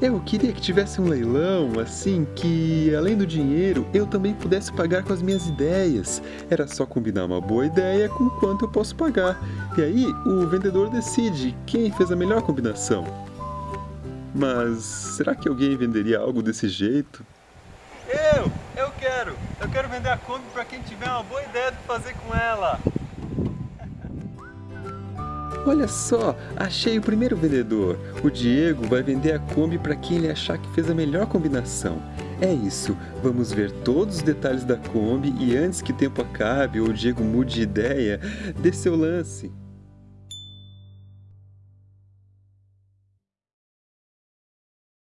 Eu queria que tivesse um leilão, assim, que além do dinheiro, eu também pudesse pagar com as minhas ideias. Era só combinar uma boa ideia com quanto eu posso pagar. E aí, o vendedor decide quem fez a melhor combinação. Mas será que alguém venderia algo desse jeito? Eu! Eu quero! Eu quero vender a Kombi para quem tiver uma boa ideia do que fazer com ela. Olha só, achei o primeiro vendedor. O Diego vai vender a Kombi para quem ele achar que fez a melhor combinação. É isso, vamos ver todos os detalhes da Kombi e antes que o tempo acabe ou o Diego mude de ideia, dê seu lance.